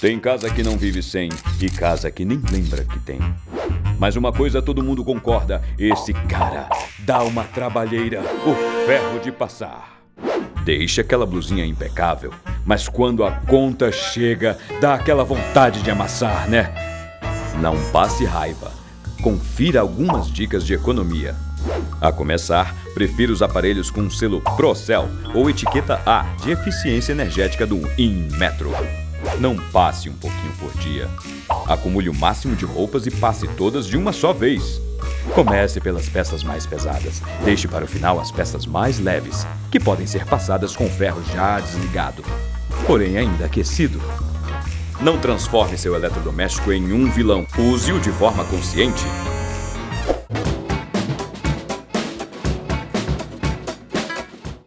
Tem casa que não vive sem e casa que nem lembra que tem. Mas uma coisa todo mundo concorda: esse cara dá uma trabalheira, o ferro de passar. Deixa aquela blusinha impecável, mas quando a conta chega, dá aquela vontade de amassar, né? Não passe raiva. Confira algumas dicas de economia. A começar, prefiro os aparelhos com selo Procel ou etiqueta A de eficiência energética do Inmetro. Não passe um pouquinho por dia. Acumule o máximo de roupas e passe todas de uma só vez. Comece pelas peças mais pesadas. Deixe para o final as peças mais leves, que podem ser passadas com o ferro já desligado, porém ainda aquecido. Não transforme seu eletrodoméstico em um vilão. Use-o de forma consciente